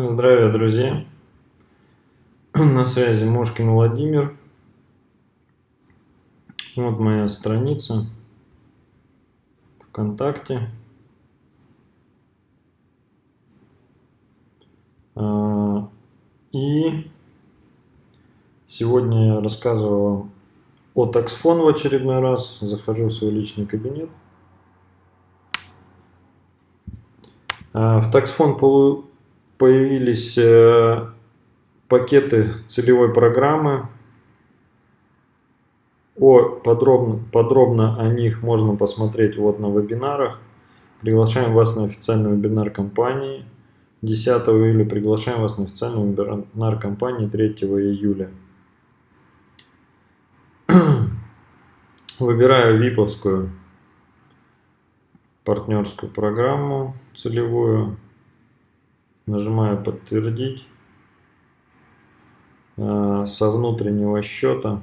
Здравия, друзья! На связи Мошкин Владимир. Вот моя страница ВКонтакте. А, и сегодня я рассказывал о таксфон в очередной раз. Захожу в свой личный кабинет. А, в таксфон появились э, пакеты целевой программы. О, подробно, подробно о них можно посмотреть вот на вебинарах. Приглашаем вас на официальный вебинар компании 10 июля. Приглашаем вас на официальный вебинар компании 3 июля. Выбираю виповскую партнерскую программу целевую. Нажимаю подтвердить. Э, со внутреннего счета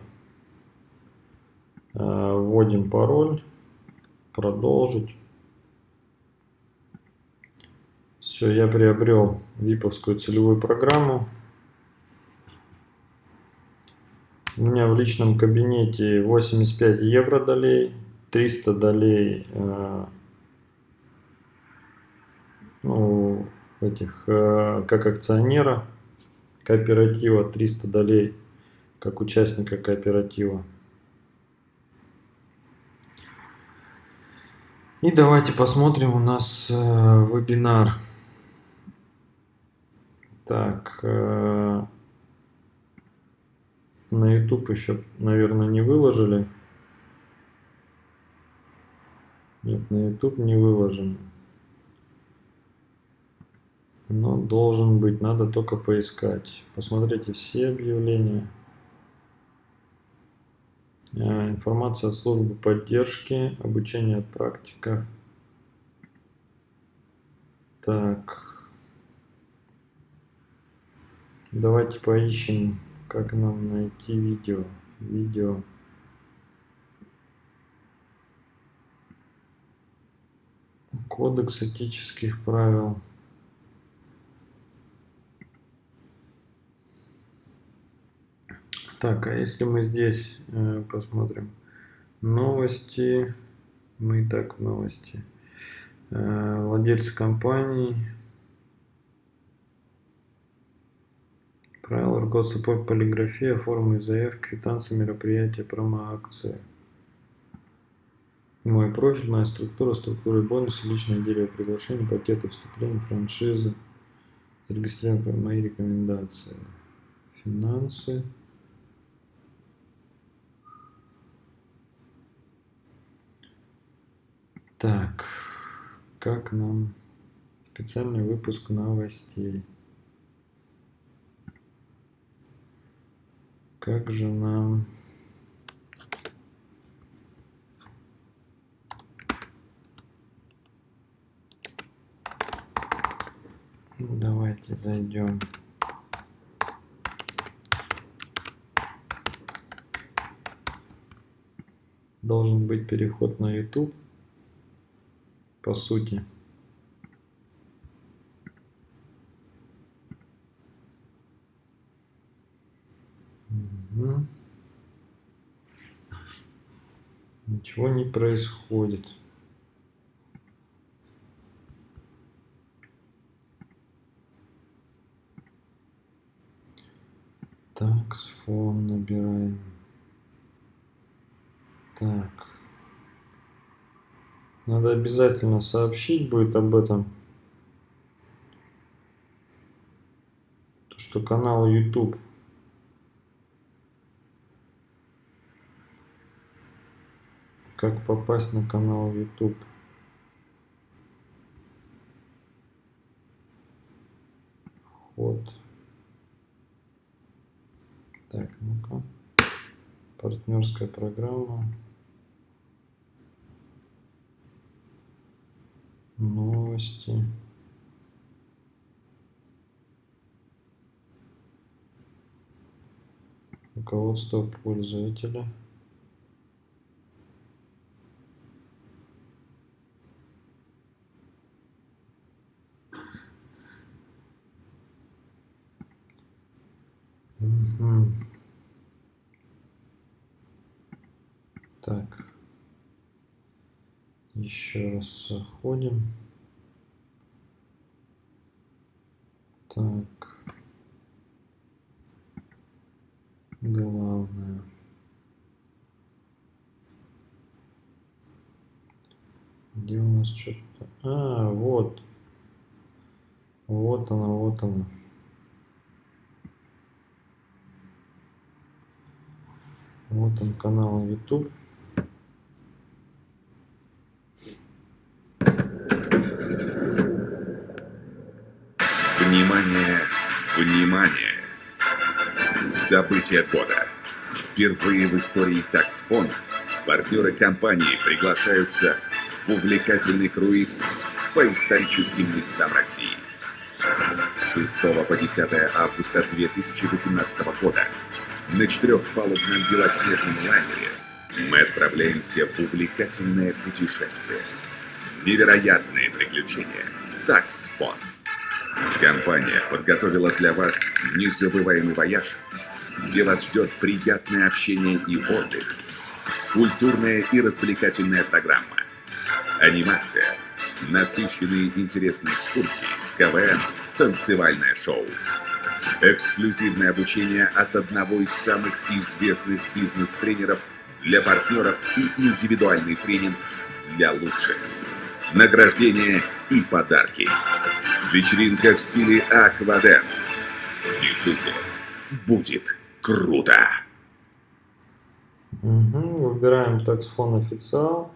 э, вводим пароль. Продолжить. Все, я приобрел виповскую целевую программу. У меня в личном кабинете 85 евро долей, 300 долей э, ну, этих, э, как акционера кооператива, 300 долей как участника кооператива. И давайте посмотрим у нас э, вебинар. Так, э, на YouTube еще, наверное, не выложили. Нет, на YouTube не выложен но должен быть, надо только поискать. Посмотрите все объявления. А, информация от службы поддержки, обучение от практиков. Так. Давайте поищем, как нам найти видео. Видео. Кодекс этических правил. Так, а если мы здесь э, посмотрим новости, мы и так новости. Э, владельцы компаний, правила руководства по формы заявки, квитанции, мероприятия, промо-акции. Мой профиль, моя структура, структура бонусы, личное дерево приглашений, пакеты вступления, франшизы, зарегистрировать мои рекомендации, финансы. Так, как нам специальный выпуск новостей? Как же нам... Ну, давайте зайдем. Должен быть переход на YouTube по сути. Ничего не происходит. Так, с фон набираем. Так. Надо обязательно сообщить будет об этом. То, что канал YouTube. Как попасть на канал YouTube. Вход. Так, ну-ка. Партнерская программа. Новости. Руководство пользователя. Угу. Так. Еще раз заходим. Так. Главное. Где у нас что-то? А, вот. Вот она, вот она. Вот он канал YouTube. Внимание, внимание! События года. Впервые в истории таксфон партнеры компании приглашаются в увлекательный круиз по историческим местам России. С 6 по 10 августа 2018 года на четырехпалубном белоснежном лайнере мы отправляемся в увлекательное путешествие. Невероятные приключения. Таксфон. Компания подготовила для вас незабываемый вояж, где вас ждет приятное общение и отдых, культурная и развлекательная программа, анимация, насыщенные интересные экскурсии, КВН, танцевальное шоу. Эксклюзивное обучение от одного из самых известных бизнес-тренеров для партнеров и индивидуальный тренинг для лучших. Награждение и подарки. Вечеринка в стиле Акваденс. Спешите. Будет круто. Угу, выбираем таксфон официал.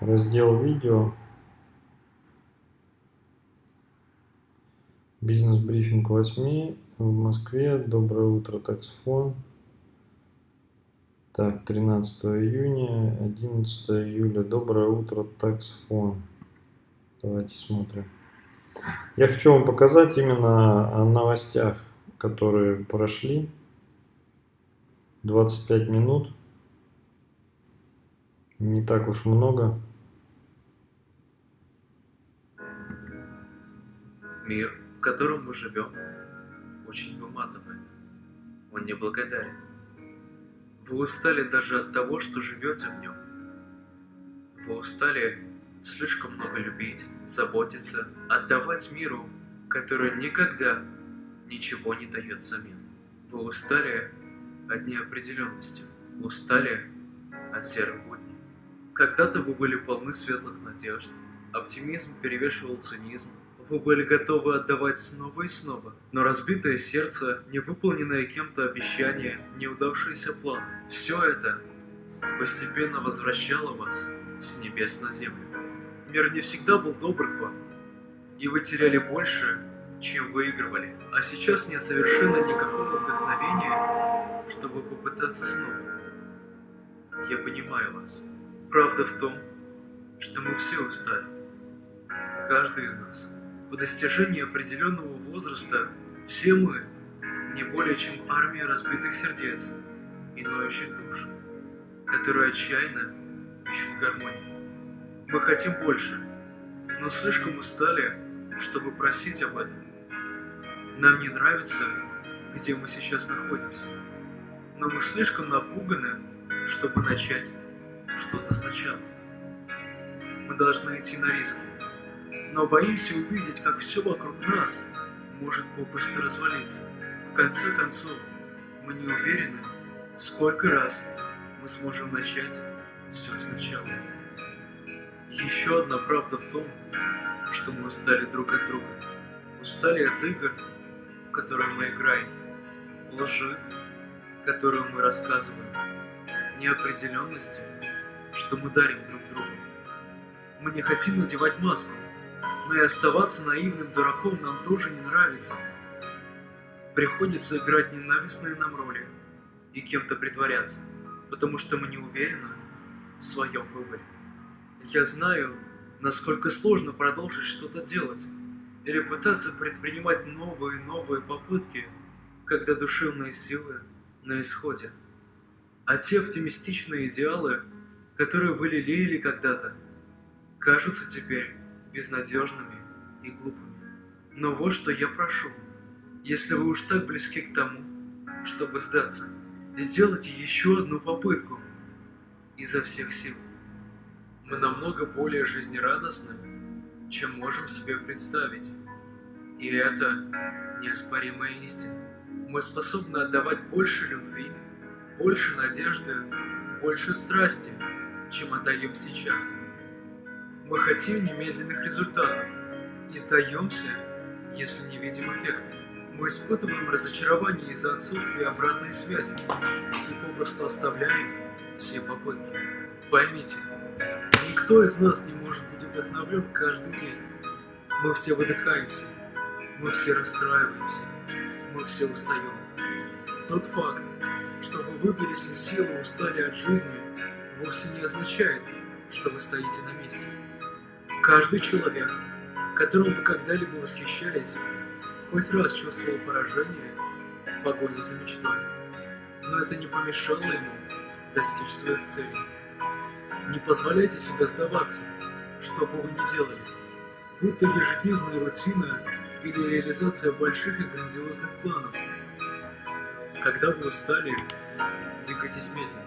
Раздел видео. Бизнес-брифинг 8 в Москве. Доброе утро, таксфон. Так, 13 июня, 11 июля. Доброе утро, таксфон. Давайте смотрим. Я хочу вам показать именно о новостях, которые прошли. 25 минут. Не так уж много. Мир в котором мы живем, очень выматывает. Он неблагодарен. Вы устали даже от того, что живете в нем. Вы устали слишком много любить, заботиться, отдавать миру, который никогда ничего не дает взамен. Вы устали от неопределенности, устали от серых будней. Когда-то вы были полны светлых надежд, оптимизм перевешивал цинизм, вы были готовы отдавать снова и снова, но разбитое сердце, невыполненное кем-то обещание, неудавшиеся планы – все это постепенно возвращало вас с небес на землю. Мир не всегда был добр к вам, и вы теряли больше, чем выигрывали. А сейчас нет совершенно никакого вдохновения, чтобы попытаться снова. Я понимаю вас. Правда в том, что мы все устали. Каждый из нас. По достижении определенного возраста все мы не более чем армия разбитых сердец и ноющих душ, которые отчаянно ищут гармонии. Мы хотим больше, но слишком устали, чтобы просить об этом. Нам не нравится, где мы сейчас находимся, но мы слишком напуганы, чтобы начать что-то сначала. Мы должны идти на риски но боимся увидеть, как все вокруг нас может попросту развалиться. В конце концов, мы не уверены, сколько раз мы сможем начать все сначала. Еще одна правда в том, что мы устали друг от друга. Устали от игр, в которые мы играем, лжи, которую мы рассказываем, неопределенности, что мы дарим друг другу. Мы не хотим надевать маску, но и оставаться наивным дураком нам тоже не нравится. Приходится играть ненавистные нам роли и кем-то притворяться, потому что мы не уверены в своем выборе. Я знаю, насколько сложно продолжить что-то делать или пытаться предпринимать новые и новые попытки, когда душевные силы на исходе. А те оптимистичные идеалы, которые вы лелеяли когда-то, кажутся теперь безнадежными и глупыми. Но вот что я прошу. Если вы уж так близки к тому, чтобы сдаться, сделайте еще одну попытку изо всех сил. Мы намного более жизнерадостны, чем можем себе представить. И это неоспоримая истина. Мы способны отдавать больше любви, больше надежды, больше страсти, чем отдаем сейчас. Мы хотим немедленных результатов и сдаемся, если не видим эффекта. Мы испытываем разочарование из-за отсутствия обратной связи и попросту оставляем все попытки. Поймите, никто из нас не может быть вдохновлен каждый день. Мы все выдыхаемся, мы все расстраиваемся, мы все устаем. Тот факт, что вы выбились из силы и устали от жизни, вовсе не означает, что вы стоите на месте. Каждый человек, которым вы когда-либо восхищались, хоть раз чувствовал поражение в погоне за мечтой. Но это не помешало ему достичь своих целей. Не позволяйте себе сдаваться, что бы вы ни делали, будь то ежедневная рутина или реализация больших и грандиозных планов. Когда вы устали, двигайтесь медленно.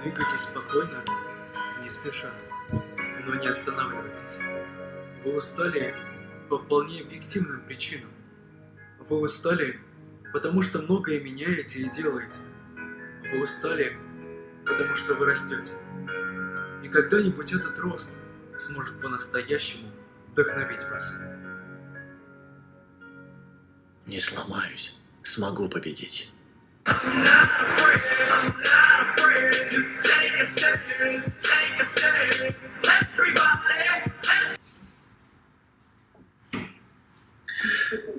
Двигайтесь спокойно, не спеша, но не останавливайтесь. Вы устали по вполне объективным причинам. Вы устали, потому что многое меняете и делаете. Вы устали, потому что вы растете. И когда-нибудь этот рост сможет по-настоящему вдохновить вас. Не сломаюсь, смогу победить.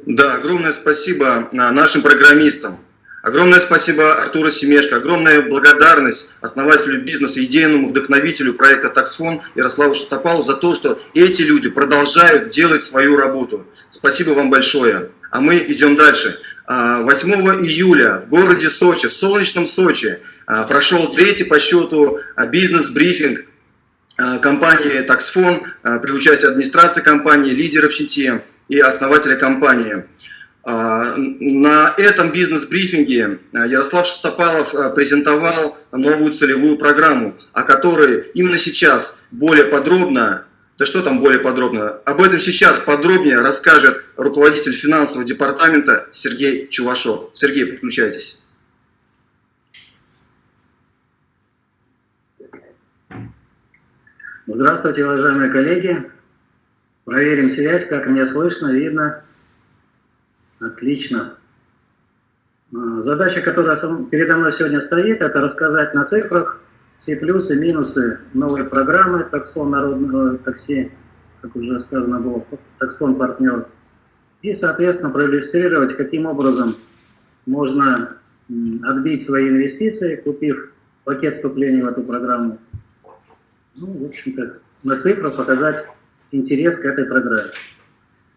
Да, огромное спасибо нашим программистам. Огромное спасибо Артуру Семешко, огромная благодарность основателю бизнеса, идейному вдохновителю проекта Таксфон Ярославу Шестопалу за то, что эти люди продолжают делать свою работу. Спасибо вам большое. А мы идем дальше. 8 июля в городе Сочи, в солнечном Сочи, прошел третий по счету бизнес-брифинг компании Таксфон при участии администрации компании, лидеров сети и основателя компании. А, на этом бизнес-брифинге а, Ярослав Шестопалов а, презентовал новую целевую программу, о которой именно сейчас более подробно, да что там более подробно, об этом сейчас подробнее расскажет руководитель финансового департамента Сергей Чувашов. Сергей, подключайтесь. Здравствуйте, уважаемые коллеги. Проверим связь, как меня слышно, видно. Отлично. А, задача, которая передо мной сегодня стоит, это рассказать на цифрах все плюсы, минусы новой программы таксфон народного такси, как уже сказано было, таксфон партнер. И, соответственно, проиллюстрировать, каким образом можно отбить свои инвестиции, купив пакет вступления в эту программу. Ну, в общем-то, на цифрах показать интерес к этой программе.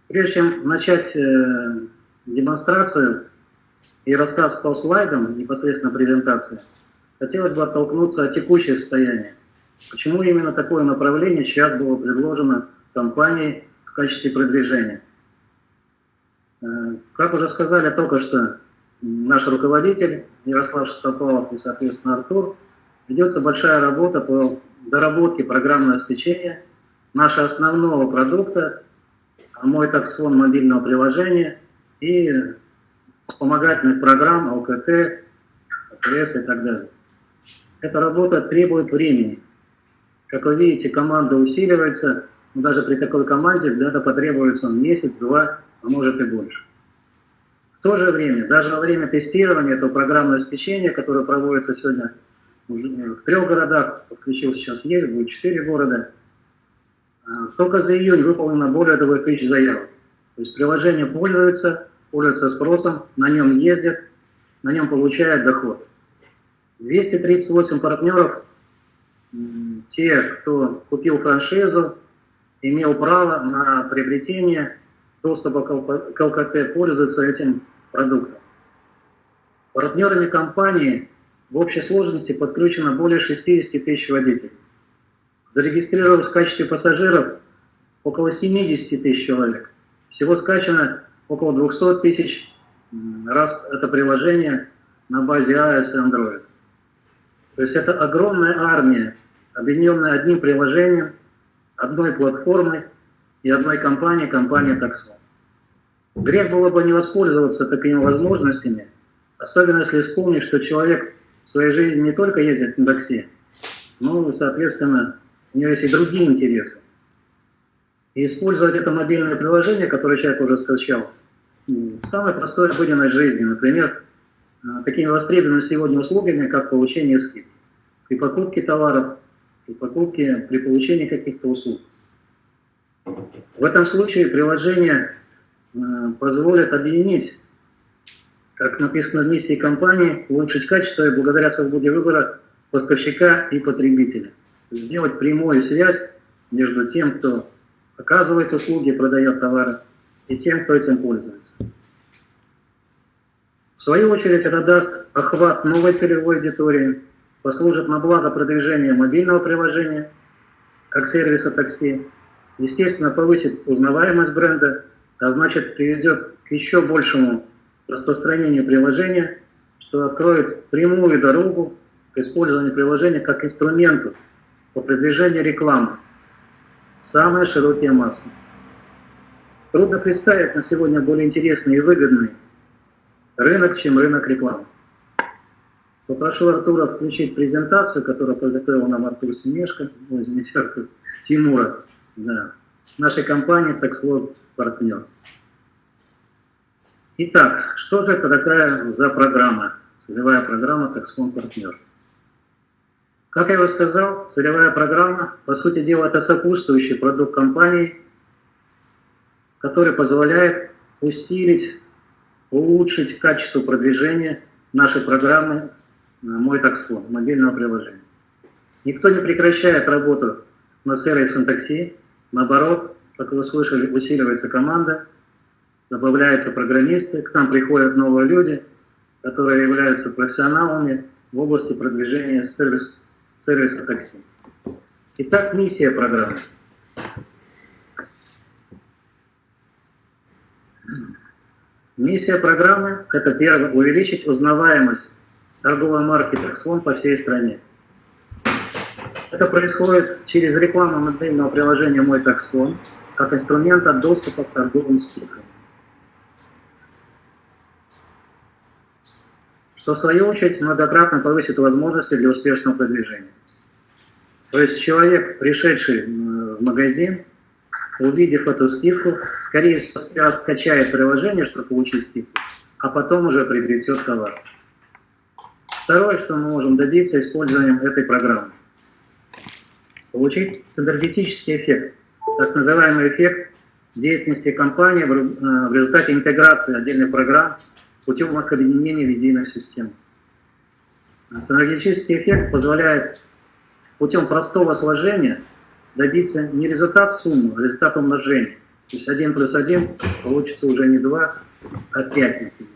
Прежде чем начать э, демонстрацию и рассказ по слайдам, непосредственно презентации, хотелось бы оттолкнуться от текущего состояния. Почему именно такое направление сейчас было предложено компанией в качестве продвижения? Э, как уже сказали только что, наш руководитель Ярослав Шестопалов и, соответственно, Артур, ведется большая работа по доработке программного обеспечения нашего основного продукта, мой таксфон мобильного приложения – и вспомогательных программ, ЛКТ, АТС и так далее. Эта работа требует времени. Как вы видите, команда усиливается, но даже при такой команде где-то потребуется месяц, два, а может и больше. В то же время, даже во время тестирования этого программного обеспечения, которое проводится сегодня в трех городах, подключил сейчас есть, будет четыре города, только за июнь выполнено более 2000 заявок. То есть приложение пользуется, пользуется спросом, на нем ездят, на нем получают доход. 238 партнеров, те, кто купил франшизу, имел право на приобретение доступа к ЛКТ, пользуются этим продуктом. Партнерами компании в общей сложности подключено более 60 тысяч водителей. Зарегистрировалось в качестве пассажиров около 70 тысяч человек. Всего скачано около 200 тысяч раз это приложение на базе iOS и Android. То есть это огромная армия, объединенная одним приложением, одной платформой и одной компанией, компания Taxon. Грех было бы не воспользоваться такими возможностями, особенно если вспомнить, что человек в своей жизни не только ездит на такси, но, соответственно, у него есть и другие интересы. И использовать это мобильное приложение, которое человек уже скачал, в самой простой обыденной жизни. Например, а, такими востребованными сегодня услугами, как получение скидок при покупке товаров, при покупке, при получении каких-то услуг. В этом случае приложение а, позволит объединить, как написано в миссии компании, улучшить качество и благодаря свободе выбора поставщика и потребителя. Сделать прямую связь между тем, кто оказывает услуги, продает товары, и тем, кто этим пользуется. В свою очередь это даст охват новой целевой аудитории, послужит на благо продвижения мобильного приложения, как сервиса такси, естественно, повысит узнаваемость бренда, а значит приведет к еще большему распространению приложения, что откроет прямую дорогу к использованию приложения как инструменту по продвижению рекламы. Самые широкие массы. Трудно представить на сегодня более интересный и выгодный рынок, чем рынок рекламы. Попрошу Артура включить презентацию, которую подготовил нам Артур Семешко, ой, извините, Артур, Тимура, да, нашей компании TaxWorld партнер. Итак, что же это такая за программа, целевая программа TaxFond партнер? Как я уже сказал, целевая программа, по сути дела, это сопутствующий продукт компании, который позволяет усилить, улучшить качество продвижения нашей программы «Мой таксфон» мобильного приложения. Никто не прекращает работу на сервисе такси, наоборот, как вы слышали, усиливается команда, добавляются программисты, к нам приходят новые люди, которые являются профессионалами в области продвижения сервис, сервиса такси. Итак, миссия программы – Миссия программы – это первое – увеличить узнаваемость торговой марки Taxfon по всей стране. Это происходит через рекламу мобильного приложения «Мой Taxfon» как инструмента доступа к торговым скидкам. Что в свою очередь многократно повысит возможности для успешного продвижения. То есть человек, пришедший в магазин, увидев эту скидку, скорее всего, скачает приложение, чтобы получить скидку, а потом уже приобретет товар. Второе, что мы можем добиться использованием этой программы. Получить синергетический эффект, так называемый эффект деятельности компании в э, результате интеграции отдельных программ путем объединения в единую систему. Синергетический эффект позволяет путем простого сложения добиться не результат суммы, а результат умножения. То есть 1 плюс 1 получится уже не 2, а 5, например.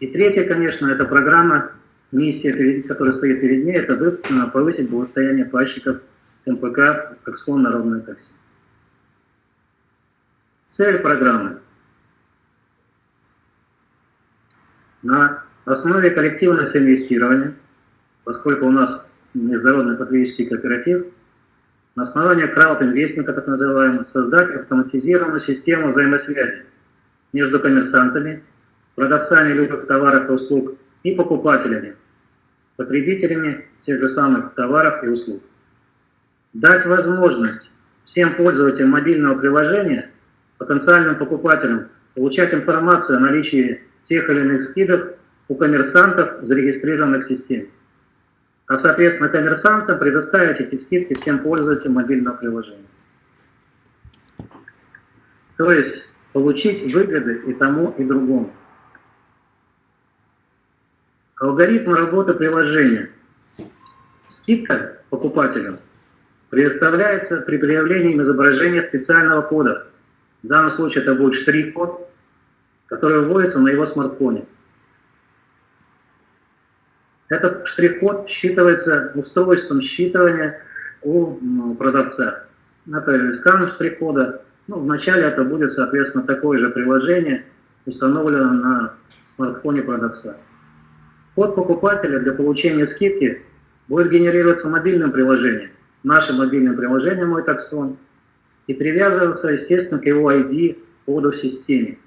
И третье, конечно, это программа, миссия, которая стоит перед ней, это э, повысить благосостояние плащиков МПК «Таксфон Народное такси». Цель программы. На основе коллективного инвестирования, поскольку у нас международный потребительский кооператив – на основании крауд-инвестинга, так называемого, создать автоматизированную систему взаимосвязи между коммерсантами, продавцами любых товаров и услуг и покупателями, потребителями тех же самых товаров и услуг. Дать возможность всем пользователям мобильного приложения, потенциальным покупателям, получать информацию о наличии тех или иных скидок у коммерсантов, зарегистрированных в системе а соответственно коммерсантам предоставить эти скидки всем пользователям мобильного приложения. То есть получить выгоды и тому, и другому. Алгоритм работы приложения. Скидка покупателям предоставляется при проявлении изображения специального кода. В данном случае это будет штрих-код, который вводится на его смартфоне. Этот штрих-код считывается устройством считывания у продавца. Это скан штрих-кода Ну, вначале это будет, соответственно, такое же приложение, установлено на смартфоне продавца. Код покупателя для получения скидки будет генерироваться мобильным приложением, нашим мобильным приложением «Мой таксфон», и привязываться, естественно, к его ID коду в системе.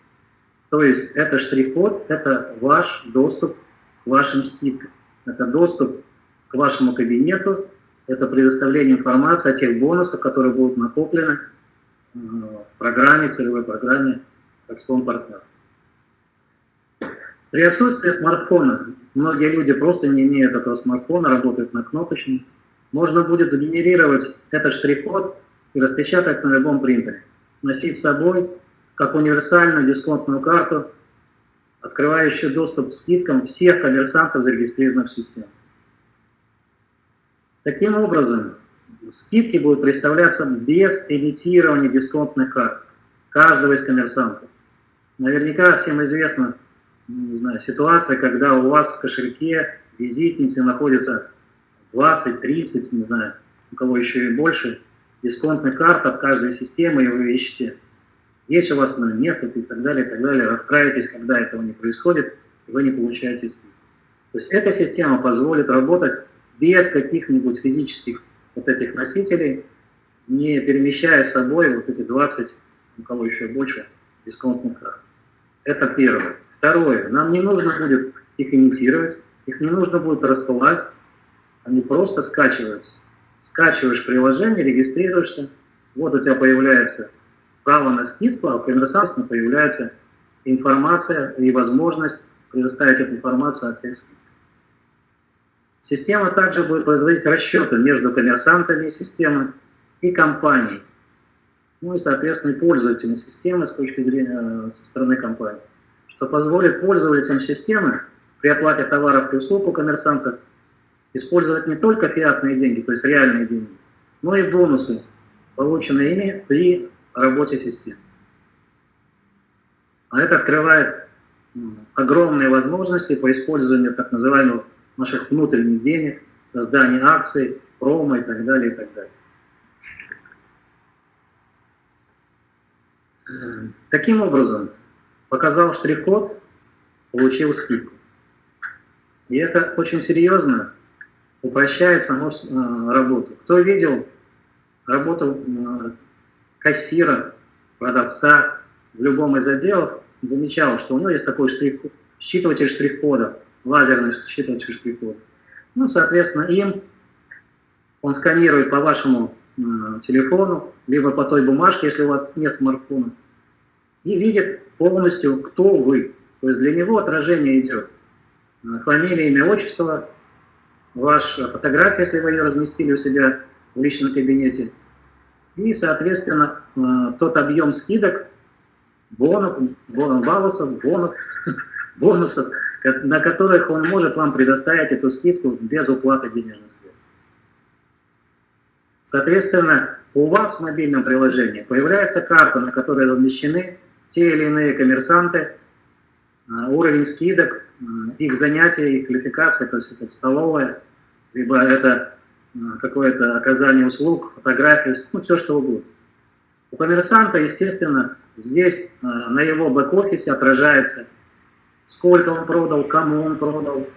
То есть это штрих-код, это ваш доступ к вашим скидкам. Это доступ к вашему кабинету, это предоставление информации о тех бонусах, которые будут накоплены э, в программе, целевой программе Taxfond Partner. При отсутствии смартфона, многие люди просто не имеют этого смартфона, работают на кнопочном, можно будет сгенерировать этот штрих-код и распечатать на любом принтере. Носить с собой как универсальную дисконтную карту, открывающую доступ к скидкам всех коммерсантов, зарегистрированных в системе. Таким образом, скидки будут представляться без эмитирования дисконтных карт каждого из коммерсантов. Наверняка всем известна не знаю, ситуация, когда у вас в кошельке визитницы находится 20, 30, не знаю, у кого еще и больше, дисконтных карт от каждой системы, и вы ищете, есть у вас она, нет, и так далее, и так далее. Расстраиваетесь, когда этого не происходит, и вы не получаете скидку. То есть эта система позволит работать без каких-нибудь физических вот этих носителей, не перемещая с собой вот эти 20, у кого еще больше, дисконтных карт. Это первое. Второе. Нам не нужно будет их имитировать, их не нужно будет рассылать, они просто скачиваются. Скачиваешь приложение, регистрируешься, вот у тебя появляется право на скидку, а у коммерсанта появляется информация и возможность предоставить эту информацию о тех. Система также будет производить расчеты между коммерсантами системы и компанией. Ну и, соответственно, пользователями системы с точки зрения э, со стороны компании. Что позволит пользователям системы при оплате товаров и услуг у коммерсанта использовать не только фиатные деньги, то есть реальные деньги, но и бонусы, полученные ими при работе системы. А это открывает огромные возможности по использованию так называемых наших внутренних денег, создания акций, промо и так далее, и так далее. Таким образом, показал штрих-код, получил скидку. И это очень серьезно упрощает саму э, работу. Кто видел работу э, кассира, продавца в любом из отделов, замечал, что у него есть такой штрих, считыватель штрих-кода, лазерный считыватель штрих-кода. Ну, соответственно, им он сканирует по вашему э, телефону, либо по той бумажке, если у вас нет смартфона, и видит полностью, кто вы. То есть для него отражение идет. Фамилия, имя, отчество, ваша фотография, если вы ее разместили у себя в личном кабинете, и, соответственно, э, тот объем скидок, бонусов, бонусов, бонусов, на которых он может вам предоставить эту скидку без уплаты денежных средств. Соответственно, у вас в мобильном приложении появляется карта, на которой размещены те или иные коммерсанты, уровень скидок, э, их занятия, их квалификация, то есть это столовая, либо это э, какое-то оказание услуг, фотографии, ну все что угодно. У коммерсанта, естественно, здесь на его бэк-офисе отражается, сколько он продал, кому он продал,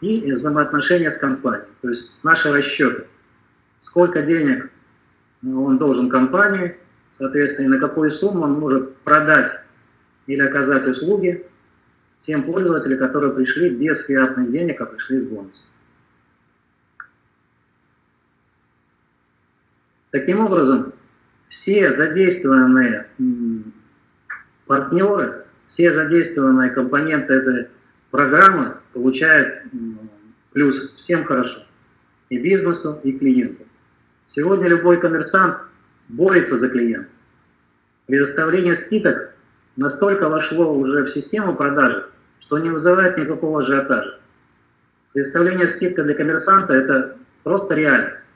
и взаимоотношения с компанией, то есть наши расчеты. Сколько денег он должен компании, Соответственно, и на какую сумму он может продать или оказать услуги тем пользователям, которые пришли без фиатных денег, а пришли с бонусом. Таким образом, все задействованные партнеры, все задействованные компоненты этой программы получают плюс. Всем хорошо. И бизнесу, и клиенту. Сегодня любой коммерсант борется за клиента. Предоставление скидок настолько вошло уже в систему продажи, что не вызывает никакого ажиотажа. Предоставление скидка для коммерсанта – это просто реальность.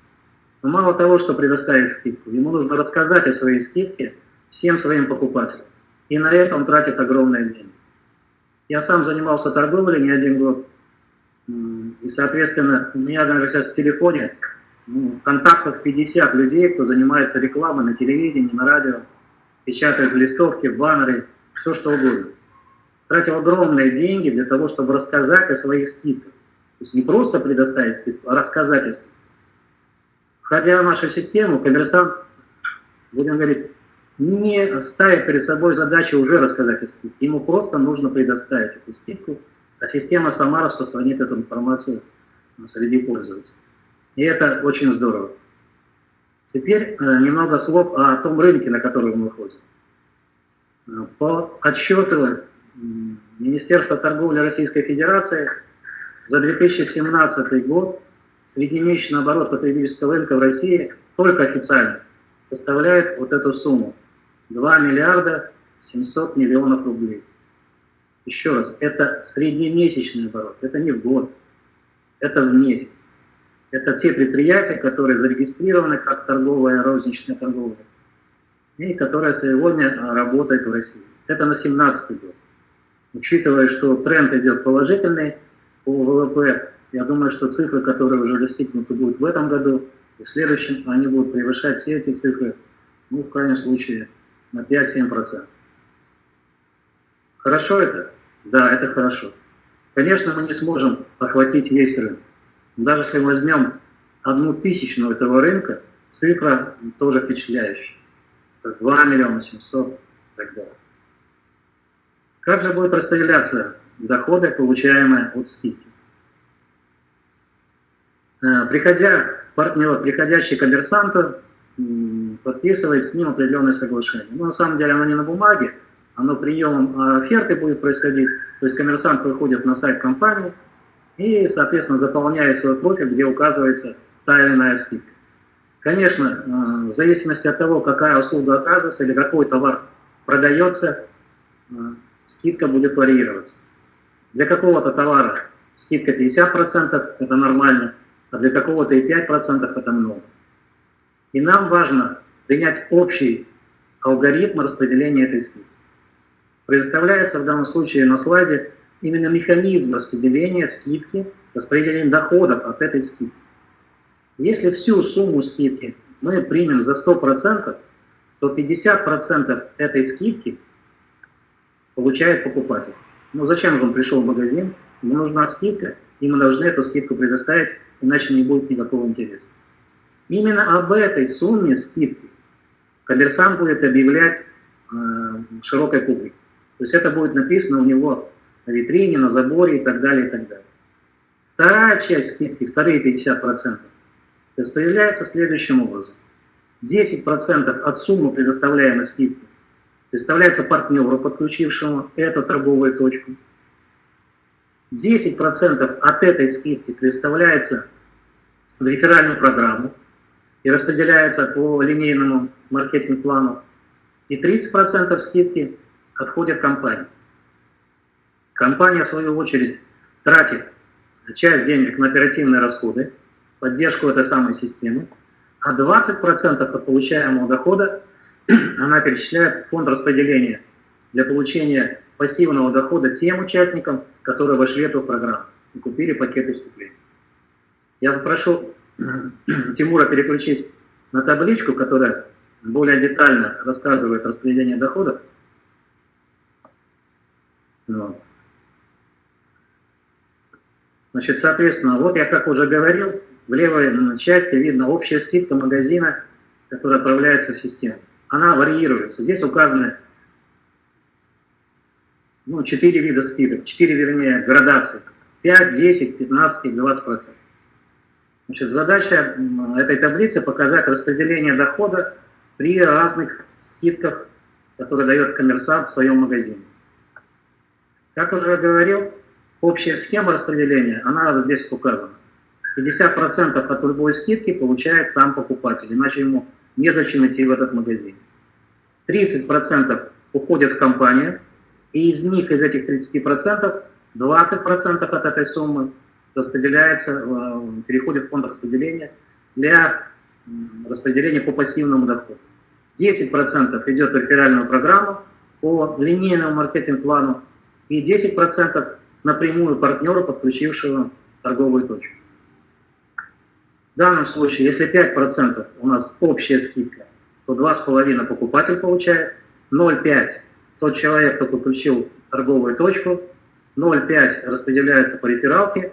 Но мало того, что предоставить скидку, ему нужно рассказать о своей скидке всем своим покупателям. И на это он тратит огромные деньги. Я сам занимался торговлей не один год. И, соответственно, у меня, наверное, сейчас в телефоне ну, контактов 50 людей, кто занимается рекламой на телевидении, на радио. печатают листовки, баннеры, все что угодно. Тратил огромные деньги для того, чтобы рассказать о своих скидках. То есть не просто предоставить скидку, а рассказать о скидках. Входя в нашу систему, коммерсант, будем говорить, не ставит перед собой задачу уже рассказать о скидке. Ему просто нужно предоставить эту скидку, а система сама распространит эту информацию среди пользователей. И это очень здорово. Теперь э, немного слов о том рынке, на который мы выходим. Э, по отчету Министерства торговли Российской Федерации за 2017 год среднемесячный оборот потребительского рынка в России только официально составляет вот эту сумму 2 миллиарда 700 миллионов рублей. Еще раз, это среднемесячный оборот, это не в год, это в месяц. Это те предприятия, которые зарегистрированы как торговая, розничная торговля, и которые сегодня работают в России. Это на 2017 год. Учитывая, что тренд идет положительный по ВВП, я думаю, что цифры, которые уже достигнуты будут в этом году и в следующем, они будут превышать все эти цифры, ну, в крайнем случае, на 5-7%. Хорошо это? Да, это хорошо. Конечно, мы не сможем охватить весь рынок. Даже если возьмем одну тысячную этого рынка, цифра тоже впечатляющая. Это 2 миллиона 700 и так далее. Как же будут распределяться доходы, получаемые от скидки? Э, приходя партнер, приходящий коммерсанту, подписывает с ним определенное соглашение. Но на самом деле оно не на бумаге, оно приемом оферты будет происходить. То есть коммерсант выходит на сайт компании и, соответственно, заполняет свой профиль, где указывается та или иная скидка. Конечно, э, в зависимости от того, какая услуга оказывается или какой товар продается, э, скидка будет варьироваться. Для какого-то товара скидка 50% это нормально, а для какого-то и 5% это много. И нам важно принять общий алгоритм распределения этой скидки. Предоставляется в данном случае на слайде именно механизм распределения скидки, распределения доходов от этой скидки. Если всю сумму скидки мы примем за 100%, то 50% этой скидки получает покупатель. Ну зачем же он пришел в магазин? Ему нужна скидка, и мы должны эту скидку предоставить, иначе не будет никакого интереса. Именно об этой сумме скидки коммерсант будет объявлять э, широкой публике. То есть это будет написано у него на витрине, на заборе и так далее, и так далее. Вторая часть скидки, вторые 50%, распределяется следующим образом. 10% от суммы предоставляемой скидки представляется партнеру, подключившему эту торговую точку. 10% от этой скидки представляется в реферальную программу и распределяется по линейному маркетинг-плану. И 30% скидки отходят компании. Компания, в свою очередь, тратит часть денег на оперативные расходы, поддержку этой самой системы, а 20% от получаемого дохода она перечисляет фонд распределения для получения пассивного дохода тем участникам, которые вошли в эту программу и купили пакеты вступления. Я попрошу Тимура переключить на табличку, которая более детально рассказывает распределение доходов. Вот. Значит, соответственно, вот я как уже говорил, в левой части видно общая скидка магазина, которая отправляется в систему она варьируется. Здесь указаны ну, 4 вида скидок, 4, вернее, градации. 5, 10, 15 и 20 процентов. Значит, задача этой таблицы показать распределение дохода при разных скидках, которые дает коммерсант в своем магазине. Как уже говорил, общая схема распределения, она здесь указана. 50% от любой скидки получает сам покупатель, иначе ему незачем идти в этот магазин. 30% уходят в компанию, и из них, из этих 30%, 20% от этой суммы распределяется, э, переходит в фонд распределения для распределения по пассивному доходу. 10% идет в реферальную программу по линейному маркетинг-плану и 10% напрямую партнеру, подключившего торговую точку. В данном случае, если 5% у нас общая скидка, то 2,5 покупатель получает, 0,5 тот человек, кто подключил торговую точку, 0,5 распределяется по рефералке,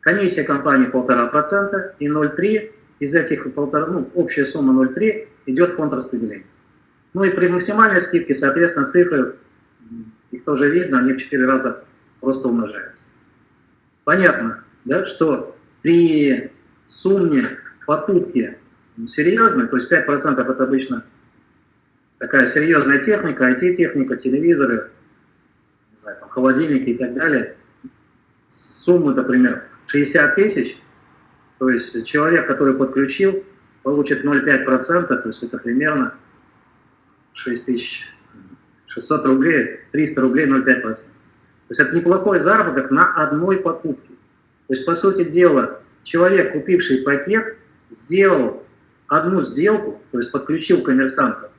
комиссия компании 1,5% и 0,3 из этих 1,5, ну, общая сумма 0,3 идет в фонд распределения. Ну и при максимальной скидке, соответственно, цифры, их тоже видно, они в 4 раза просто умножаются. Понятно, да, что при сумме покупки серьезной, то есть 5% это обычно такая серьезная техника, IT-техника, телевизоры, знаю, там, холодильники и так далее, суммы, например, 60 тысяч, то есть человек, который подключил, получит 0,5%, то есть это примерно 6600 рублей, 300 рублей 0,5%. То есть это неплохой заработок на одной покупке. То есть, по сути дела, человек, купивший пакет, сделал одну сделку, то есть подключил коммерсанта,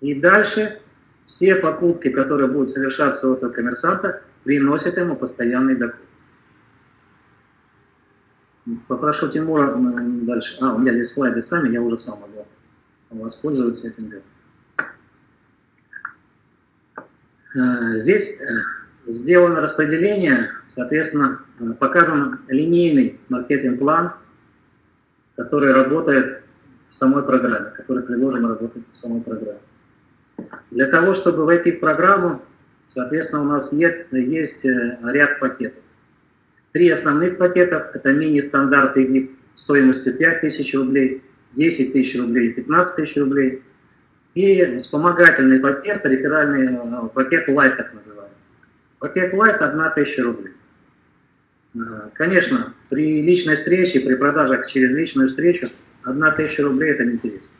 и дальше все покупки, которые будут совершаться у этого коммерсанта, приносят ему постоянный доход. Попрошу Тимура дальше. А, у меня здесь слайды сами, я уже сам могу воспользоваться этим. Э, здесь э, сделано распределение, соответственно, э, показан линейный маркетинг-план, который работает в самой программе, который предложен работать в самой программе. Для того, чтобы войти в программу, соответственно, у нас есть, есть ряд пакетов. Три основных пакета – это мини-стандарты стоимостью 5000 рублей, 10 тысяч рублей и 15 тысяч рублей – и вспомогательный пакет, реферальный э, пакет Light так называемый. Пакет Light 1000 рублей. Э, конечно, при личной встрече, при продажах через личную встречу 1000 рублей это неинтересно.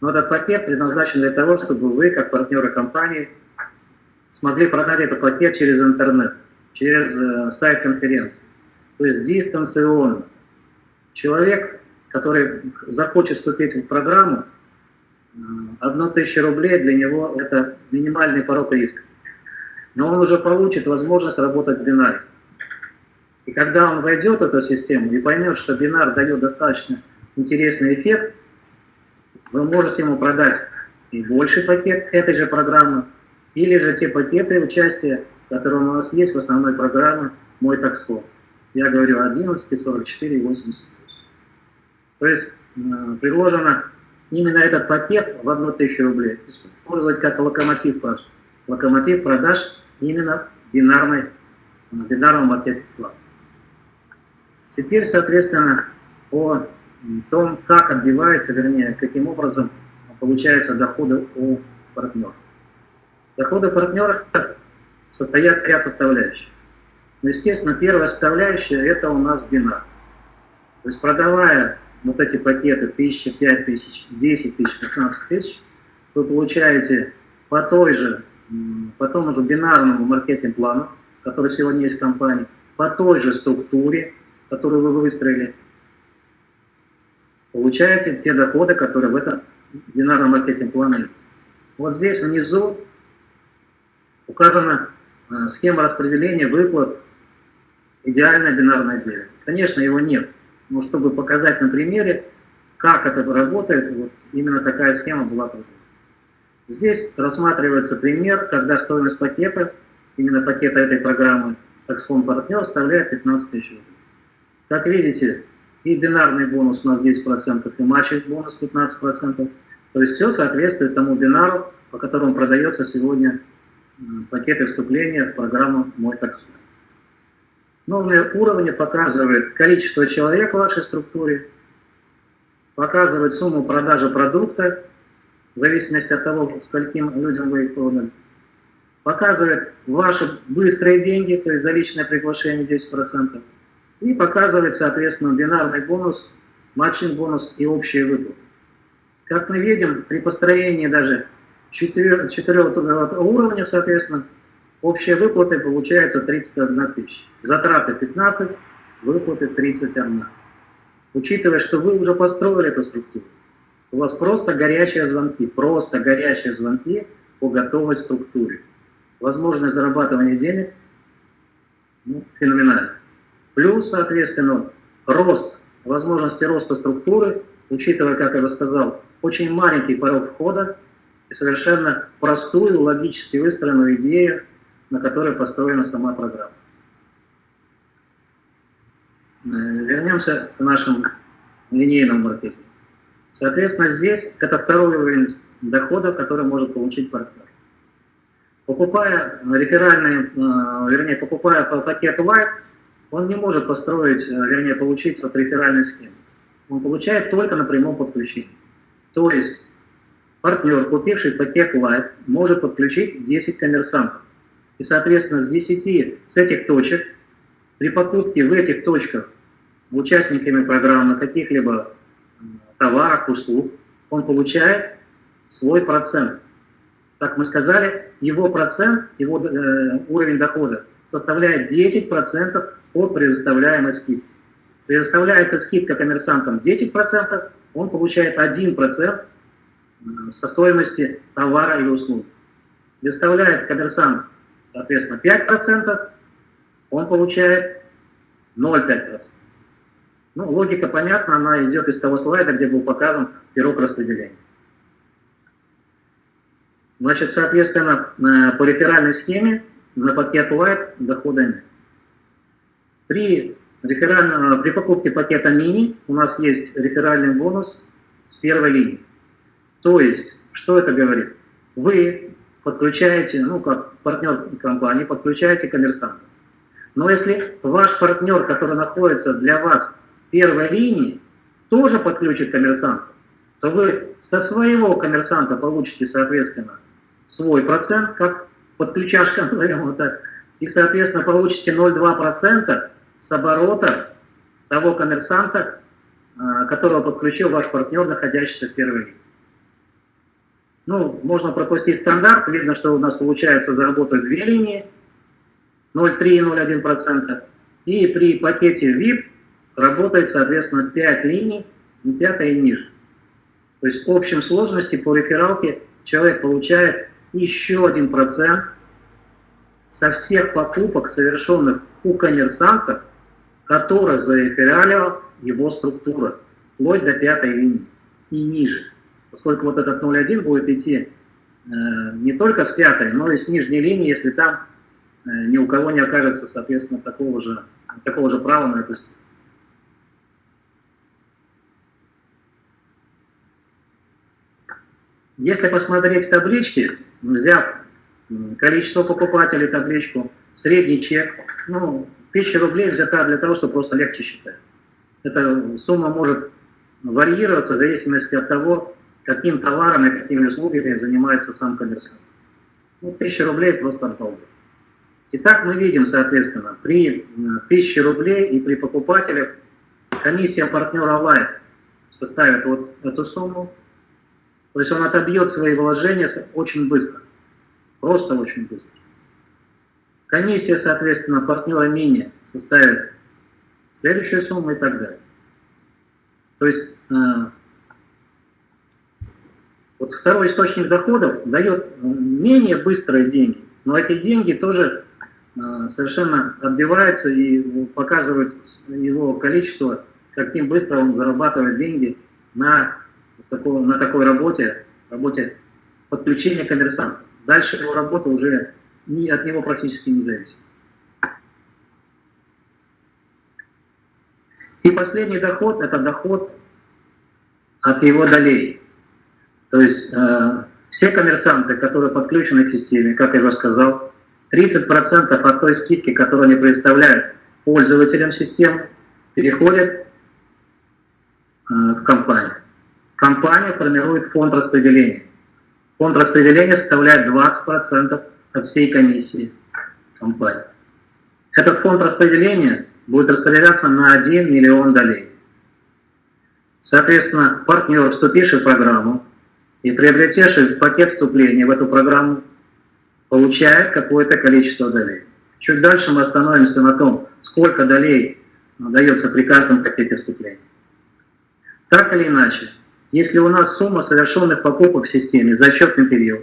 Но этот пакет предназначен для того, чтобы вы, как партнеры компании, смогли продать этот пакет через интернет, через э, сайт конференции. То есть дистанционно. Человек, который захочет вступить в программу, одну тысячу рублей для него это минимальный порог риска. Но он уже получит возможность работать в бинаре. И когда он войдет в эту систему и поймет, что бинар дает достаточно интересный эффект, вы можете ему продать и больший пакет этой же программы, или же те пакеты участия, которые у нас есть в основной программе «Мой таксфон». Я говорю 11, 44 и 88. То есть э, предложено именно этот пакет в одну тысячу рублей использовать как локомотив продаж. Локомотив продаж именно бинарной, бинарного маркетинг-плана. Теперь, соответственно, о том, как отбивается, вернее, каким образом получаются доходы у партнера. Доходы партнера состоят ряд составляющих. Ну, естественно, первая составляющая – это у нас бинар. То есть, продавая вот эти пакеты 1000, 5000, 10 тысяч, 15 тысяч, вы получаете по той же, по тому же бинарному маркетинг-плану, который сегодня есть в компании, по той же структуре, которую вы выстроили, получаете те доходы, которые в этом бинарном маркетинг-плане есть. Вот здесь внизу указана э, схема распределения выплат идеальное бинарное деление. Конечно, его нет. Но чтобы показать на примере, как это работает, вот именно такая схема была продумана. Здесь рассматривается пример, когда стоимость пакета, именно пакета этой программы Taxfond партнер составляет 15 тысяч рублей. Как видите, и бинарный бонус у нас 10%, и матчевый бонус 15%. То есть все соответствует тому бинару, по которому продается сегодня пакеты вступления в программу «Мой таксфонд». Новые уровни показывают количество человек в вашей структуре, показывает сумму продажи продукта, в зависимости от того, скольким людям вы их продали. Показывает ваши быстрые деньги, то есть за личное приглашение 10%. И показывает, соответственно, бинарный бонус, матчинг бонус и общие выплаты. Как мы видим, при построении даже четырех уровня, соответственно, Общие выплаты получается 31 тысяча. Затраты 15, выплаты 31. Учитывая, что вы уже построили эту структуру, у вас просто горячие звонки, просто горячие звонки по готовой структуре. Возможность зарабатывания денег ну, феноменальна. Плюс, соответственно, рост, возможности роста структуры, учитывая, как я уже сказал, очень маленький порог входа, и совершенно простую, логически выстроенную идею, на которой построена сама программа. Э, вернемся к нашему линейному маркетингу. Соответственно, здесь это второй уровень дохода, который может получить партнер. Покупая реферальный, э, вернее, покупая пакет Light, он не может построить, э, вернее, получить от реферальной схемы. Он получает только на прямом подключении. То есть партнер, купивший пакет Light, может подключить 10 коммерсантов. И, соответственно, с 10 с этих точек, при покупке в этих точках участниками программы каких-либо товаров, услуг, он получает свой процент. Как мы сказали, его процент, его э, уровень дохода составляет 10% от предоставляемой скидки. Предоставляется скидка коммерсантам 10%, он получает 1% со стоимости товара или услуги. Предоставляет коммерсант, соответственно, 5%, он получает 0,5%. Ну, логика понятна, она идет из того слайда, где был показан пирог распределения. Значит, соответственно, э, по реферальной схеме на пакет Light дохода нет. При, реферальном, при покупке пакета Mini у нас есть реферальный бонус с первой линии. То есть, что это говорит? Вы подключаете, ну, как партнер компании, подключаете коммерсанта. Но если ваш партнер, который находится для вас первой линии, тоже подключит коммерсанта, то вы со своего коммерсанта получите, соответственно, свой процент, как подключашка, назовем так, и, соответственно, получите 0,2% с оборота того коммерсанта, а, которого подключил ваш партнер, находящийся в первой линии. Ну, можно пропустить стандарт, видно, что у нас получается заработать две линии, 0,3 и 0,1%, и при пакете VIP работает, соответственно, 5 линий, и пятая и ниже. То есть в общем сложности по рефералке человек получает еще один процент со всех покупок, совершенных у коммерсанта, который зарефералила его структура, вплоть до пятой линии и ниже. Поскольку вот этот 0,1 будет идти э, не только с пятой, но и с нижней линии, если там э, ни у кого не окажется, соответственно, такого же, такого же права на эту степень. Если посмотреть в табличке, взяв количество покупателей табличку, средний чек, ну, 1000 рублей взята для того, чтобы просто легче считать. Эта сумма может варьироваться в зависимости от того, каким товаром и какими услугами занимается сам коммерсант. Ну, 1000 рублей просто от Итак, мы видим, соответственно, при 1000 рублей и при покупателях комиссия партнера Light составит вот эту сумму, то есть он отобьет свои вложения очень быстро, просто очень быстро. Комиссия, соответственно, партнера мини составит следующую сумму и так далее. То есть э, вот второй источник доходов дает менее быстрые деньги, но эти деньги тоже э, совершенно отбиваются и показывают его количество, каким быстро он зарабатывает деньги на такого, на такой работе, работе подключения коммерсанта. Дальше его работа уже ни, от него практически не зависит. И последний доход – это доход от его долей. То есть э, все коммерсанты, которые подключены к системе, как я уже сказал, 30% от той скидки, которую они предоставляют пользователям системы, переходят э, в компанию компания формирует фонд распределения. Фонд распределения составляет 20% от всей комиссии компании. Этот фонд распределения будет распределяться на 1 миллион долей. Соответственно, партнер, вступивший в программу и приобретевший пакет вступления в эту программу, получает какое-то количество долей. Чуть дальше мы остановимся на том, сколько долей дается при каждом пакете вступления. Так или иначе, если у нас сумма совершенных покупок в системе за отчетный период,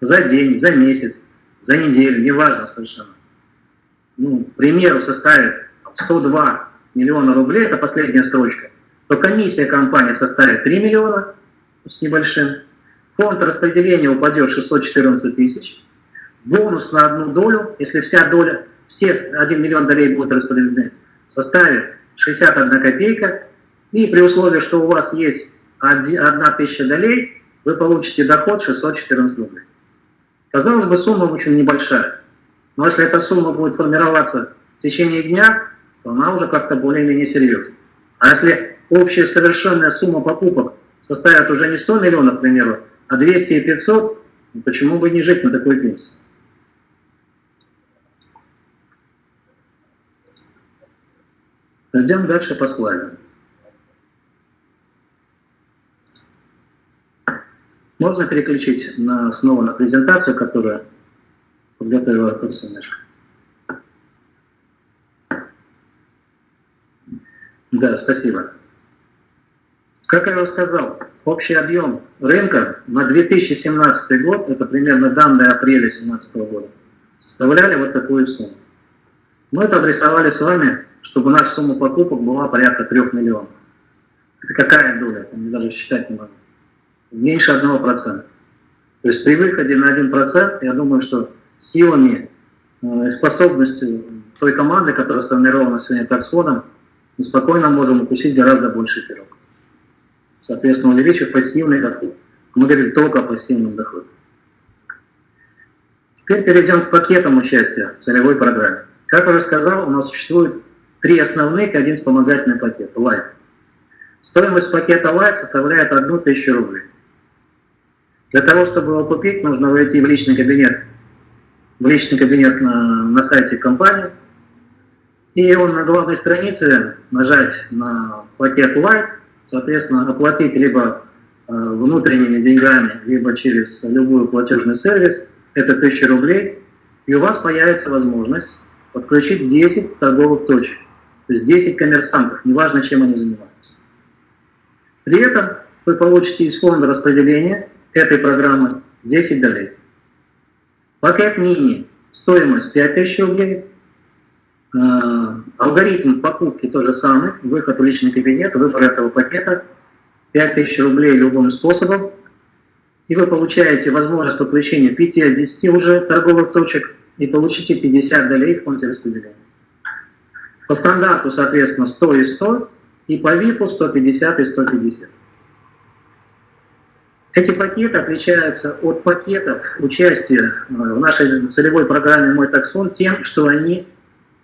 за день, за месяц, за неделю, неважно совершенно, ну, к примеру, составит 102 миллиона рублей, это последняя строчка, то комиссия компании составит 3 миллиона с небольшим. фонд распределения упадет 614 тысяч, бонус на одну долю, если вся доля, все 1 миллион долей будут распределены, составит 61 копейка, и при условии, что у вас есть 1 тысяча долей, вы получите доход 614 рублей. Казалось бы, сумма очень небольшая, но если эта сумма будет формироваться в течение дня, то она уже как-то более-менее серьезна. А если общая совершенная сумма покупок составит уже не 100 миллионов, к примеру, а 200 и 500, ну почему бы не жить на такой пенсии? Пойдем дальше по слайдам. Можно переключить на, снова на презентацию, которую подготовила Артур Семешко. Да, спасибо. Как я уже сказал, общий объем рынка на 2017 год, это примерно данные апреля 2017 года, составляли вот такую сумму. Мы это обрисовали с вами, чтобы наша сумма покупок была порядка 3 миллионов. Это какая доля? Я даже считать не могу. Меньше 1%. То есть при выходе на 1%, я думаю, что силами э, и способностью той команды, которая сформирована сегодня таксфондом, мы спокойно можем укусить гораздо больше пирог. Соответственно, увеличив пассивный доход. Мы говорим только о пассивном доходе. Теперь перейдем к пакетам участия в целевой программе. Как я уже сказал, у нас существует три основных и один вспомогательный пакет – Light. Стоимость пакета Light составляет 1000 рублей. Для того, чтобы его купить, нужно войти в личный кабинет, в личный кабинет на, на сайте компании – и он на главной странице нажать на пакет Light, соответственно, оплатить либо э, внутренними деньгами, либо через любой платежный сервис, это 1000 рублей, и у вас появится возможность подключить 10 торговых точек, то есть 10 коммерсантов, неважно, чем они занимаются. При этом вы получите из фонда распределения этой программы 10 долей. Пакет мини, стоимость 5000 рублей, Э, алгоритм покупки то же самый, выход в личный кабинет, выбор этого пакета, 5000 рублей любым способом, и вы получаете возможность подключения 5 из 10 уже торговых точек и получите 50 долей в фонде распределения. По стандарту, соответственно, 100 и 100, и по ВИПу 150 и 150. Эти пакеты отличаются от пакетов участия э, в нашей целевой программе «Мой таксфонд» тем, что они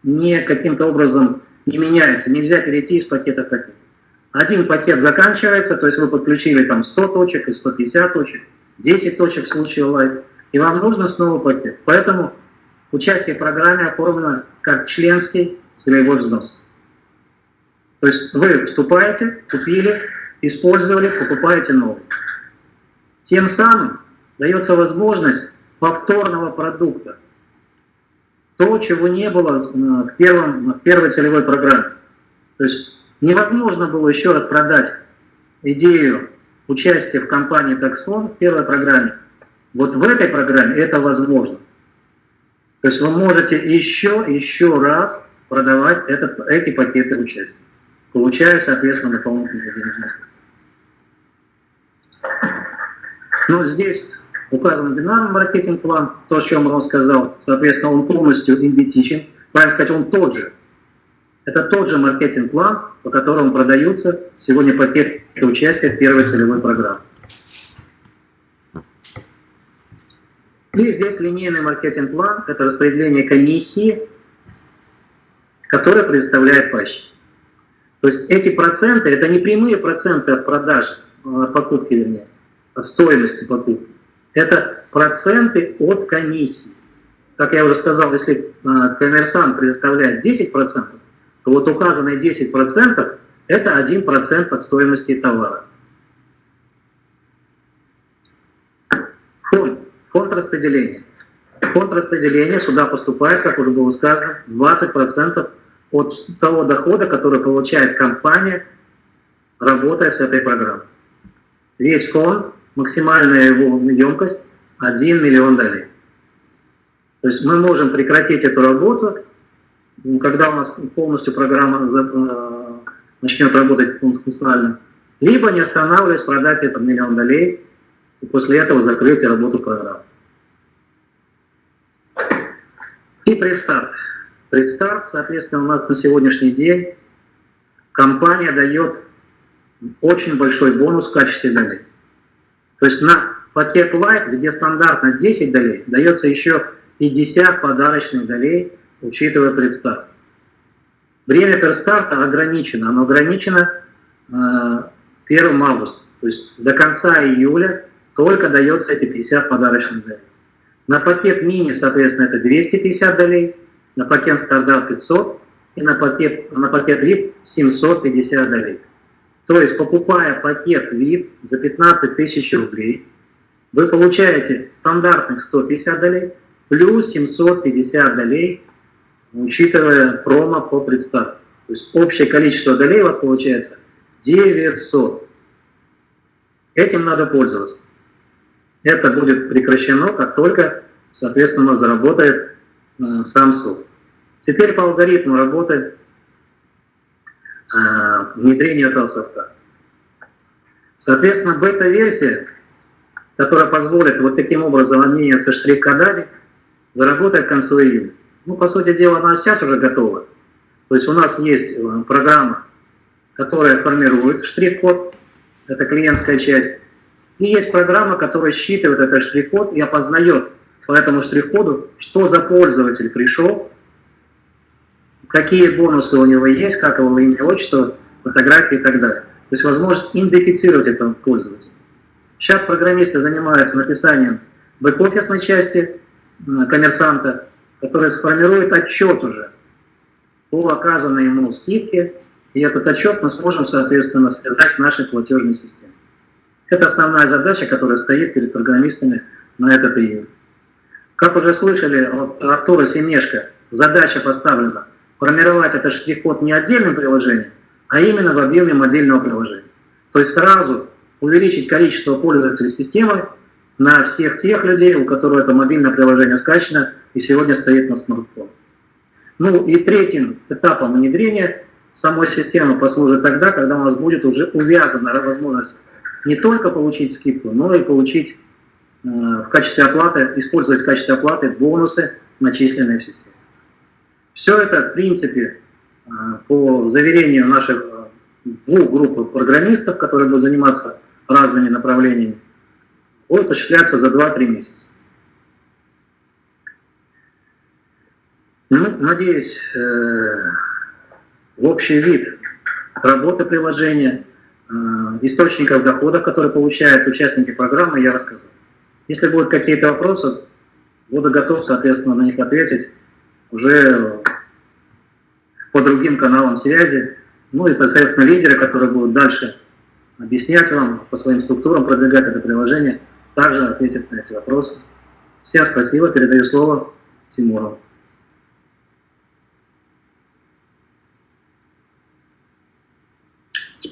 не каким-то образом не меняется. Нельзя перейти из пакета в пакет. Один пакет заканчивается, то есть вы подключили там 100 точек и 150 точек, 10 точек в случае лайт, и вам нужно снова пакет. Поэтому участие в программе оформлено как членский целевой взнос. То есть вы вступаете, купили, использовали, покупаете новый. Тем самым дается возможность повторного продукта то, чего не было э, в, первом, в первой целевой программе. То есть невозможно было еще раз продать идею участия в компании TaxFond в первой программе. Вот в этой программе это возможно. То есть вы можете еще, еще раз продавать это, эти пакеты участия, получая, соответственно, дополнительные денежные средства. Но здесь указан бинарный маркетинг-план, то, о чем он сказал, соответственно, он полностью идентичен, правильно сказать, он тот же. Это тот же маркетинг-план, по которому продаются сегодня пакеты участия в первой целевой программе. И здесь линейный маркетинг-план – это распределение комиссии, которое предоставляет пайщик. То есть эти проценты – это не прямые проценты от продажи, от покупки, вернее, стоимости покупки. Это проценты от комиссии. Как я уже сказал, если а, коммерсант предоставляет 10%, то вот указанные 10% это 1% от стоимости товара. Фонд. Фонд распределения. Фонд распределения сюда поступает, как уже было сказано, 20% от того дохода, который получает компания, работая с этой программой. Весь фонд максимальная его емкость 1 миллион долей. То есть мы можем прекратить эту работу, когда у нас полностью программа э, начнет работать функционально, либо не останавливаясь продать этот миллион долей и после этого закрыть работу программы. И предстарт. Предстарт, соответственно, у нас на сегодняшний день компания дает очень большой бонус в качестве долей. То есть на пакет Light, где стандартно 10 долей, дается еще 50 подарочных долей, учитывая предстарт. Время предстарта ограничено, оно ограничено э, 1 августа. То есть до конца июля только дается эти 50 подарочных долей. На пакет мини, соответственно, это 250 долей, на пакет стандарт 500 и на пакет, на пакет VIP 750 долей. То есть, покупая пакет VIP за 15 тысяч рублей, вы получаете стандартных 150 долей плюс 750 долей, учитывая промо по предстарту. То есть общее количество долей у вас получается 900. Этим надо пользоваться. Это будет прекращено, как только, соответственно, заработает э, сам софт. Теперь по алгоритму работы э, внедрения этого софта. Соответственно, бета-версия, которая позволит вот таким образом обмениваться штрих-кодами, заработает к концу июня. Ну, по сути дела, она сейчас уже готова. То есть у нас есть э, программа, которая формирует штрих-код, это клиентская часть, и есть программа, которая считывает этот штрих-код и опознает по этому штрих-коду, что за пользователь пришел, какие бонусы у него есть, как его имя, отчество, фотографии и так далее. То есть возможность идентифицировать этого пользователя. Сейчас программисты занимаются написанием бэк-офисной части коммерсанта, который сформирует отчет уже по оказанной ему скидке, и этот отчет мы сможем, соответственно, связать с нашей платежной системой. Это основная задача, которая стоит перед программистами на этот июнь. Как уже слышали от Артура Семешко, задача поставлена формировать этот штрих-код не отдельным приложением, а именно в объеме мобильного приложения. То есть сразу увеличить количество пользователей системы на всех тех людей, у которых это мобильное приложение скачано и сегодня стоит на смартфоне. Ну и третьим этапом внедрения самой системы послужит тогда, когда у нас будет уже увязана возможность не только получить скидку, но и получить э, в качестве оплаты, использовать в качестве оплаты бонусы, начисленные в системе. Все это, в принципе, э, по заверению наших э, двух групп программистов, которые будут заниматься разными направлениями, будет осуществляться за 2-3 месяца. Ну, надеюсь, в общий вид работы приложения – Э, источников доходов, которые получают участники программы, я рассказал. Если будут какие-то вопросы, буду готов, соответственно, на них ответить уже другим каналам связи. Ну и, соответственно, лидеры, которые будут дальше объяснять вам по своим структурам, продвигать это приложение, также ответят на эти вопросы. Всем спасибо, передаю слово Тимуру.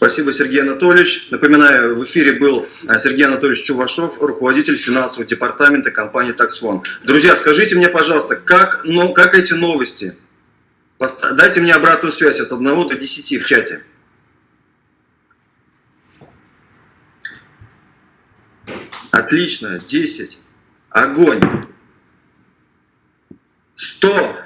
Спасибо, Сергей Анатольевич. Напоминаю, в эфире был а, Сергей Анатольевич Чувашов, руководитель финансового департамента компании Taxfon. Друзья, скажите мне, пожалуйста, как, ну, как эти новости? Дайте мне обратную связь от 1 до 10 в чате. Отлично, 10. Огонь. 100.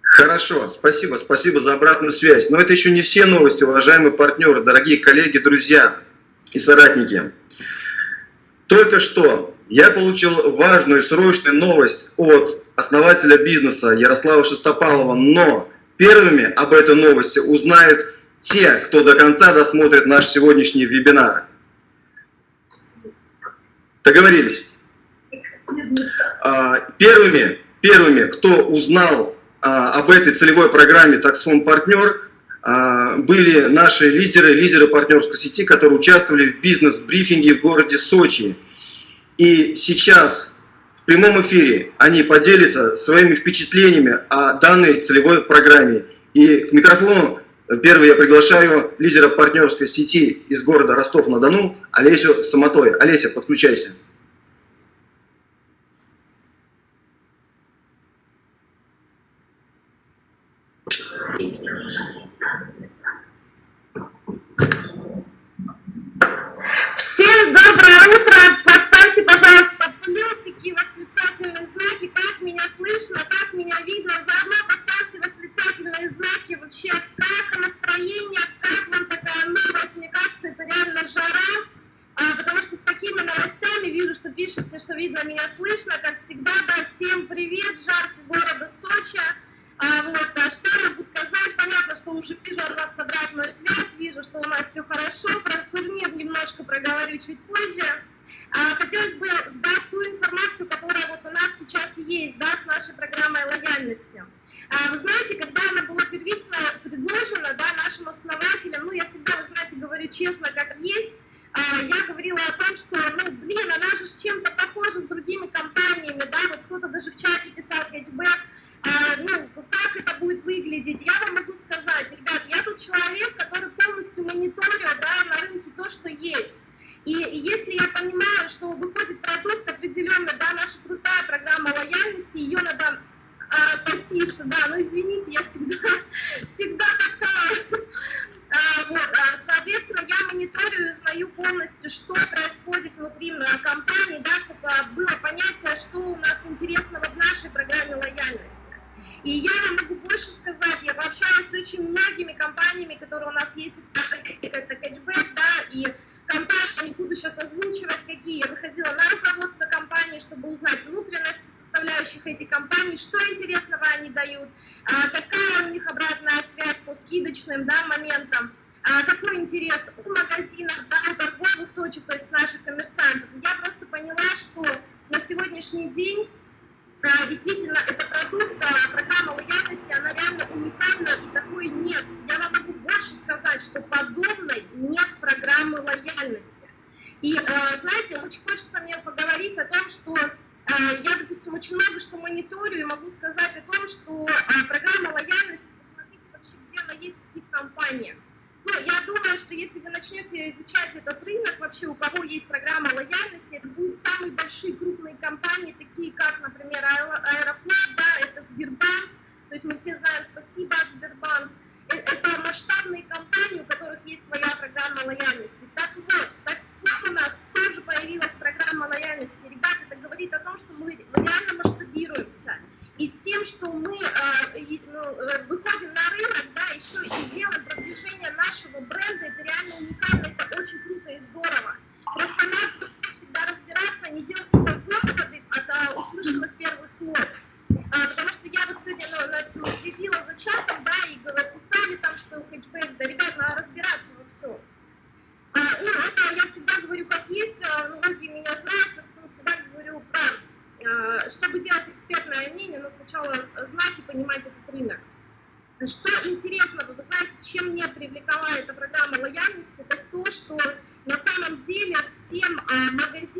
Хорошо, спасибо, спасибо за обратную связь. Но это еще не все новости, уважаемые партнеры, дорогие коллеги, друзья и соратники. Только что я получил важную срочную новость от основателя бизнеса Ярослава Шестопалова, но первыми об этой новости узнают те, кто до конца досмотрит наш сегодняшний вебинар. Договорились? А, первыми, первыми, кто узнал а, об этой целевой программе «Таксфон Партнер» а, были наши лидеры, лидеры партнерской сети, которые участвовали в бизнес-брифинге в городе Сочи. И сейчас в прямом эфире они поделятся своими впечатлениями о данной целевой программе. И к микрофону первый я приглашаю лидера партнерской сети из города Ростов-на-Дону Олесю Самотой. Олеся, подключайся. пишете, что видно, меня слышно, как всегда, да, всем привет, жаркий города Сочи. А, вот, а что я могу сказать? Понятно, что уже вижу от вас обратную связь, вижу, что у нас все хорошо, про турнир немножко проговорю чуть позже. А, хотелось бы дать ту информацию, которая вот у нас сейчас есть, да, с нашей программой лояльности. А, вы знаете, когда она была первично предложена, да, нашим основателям, ну, я всегда, вы знаете, говорю честно, как есть, а, я говорила о том, что, ну, блин, она же с чем-то похожа с другими компаниями, да, вот кто-то даже в чате писал хэтчбэк, а, ну, как это будет выглядеть, я вам могу сказать, ребят, я тут человек, который полностью мониторю, да, на рынке то, что есть. И, и если я понимаю, что выходит продукт определенный, да, наша крутая программа лояльности, ее надо а, потише, да, ну извините, я всегда, всегда такая, а, вот, а, соответственно, я мониторю и узнаю полностью, что происходит внутри компании, да, чтобы было понятие, что у нас интересного в нашей программе лояльности. И я вам могу больше сказать, я общаюсь с очень многими компаниями, которые у нас есть, это кэчбэк, да, и компании, не буду сейчас озвучивать, какие, я выходила на руководство компании, чтобы узнать внутренности составляющих этих компаний, что интересного они дают, а, какая у них обратная связь по скидочным да, моментам, а, какой интерес у магазинов, да, у торговых точек, то есть наших коммерсантов. Я просто поняла, что на сегодняшний день а, действительно это продукт, программа лояльности, она реально уникальна и такой нет. Я вам могу больше сказать, что подобной нет программы лояльности. И, знаете, очень хочется мне поговорить о том, что а, я, допустим, очень много что мониторю и могу сказать о том, что а, программа лояльности, посмотрите вообще, где она есть, в каких компаниях. Ну, я думаю, что если вы начнете изучать этот рынок, вообще у кого есть программа лояльности, это будут самые большие крупные компании, такие как, например, Аэрофлот, да, это Сбербанк, то есть мы все знаем, спасибо от Сбербанк, э, это масштабные компании, у которых есть своя программа лояльности. Так вот, так у нас тоже появилась программа лояльности. Ребята, это говорит о том, что мы реально масштабируемся. И с тем, что мы э, ну, выходим на рынок, да, еще и делаем продвижение нашего бренда, это реально уникально, это очень круто и здорово. Просто надо всегда разбираться, не делать какие-то выводы от а, услышанных первых слов. А, потому что я вот сегодня ну, ну, следила за чатом, да, и писали там, что хэтчбэк, да, ребят, надо разбираться во всем. А, ну, это я всегда говорю как есть, а, многие меня знают, поэтому всегда говорю про, а, чтобы делать экспертное мнение, но сначала знать и понимать этот рынок. Что интересно, вы знаете, чем меня привлекала эта программа лояльности, это то, что на самом деле всем магазинам,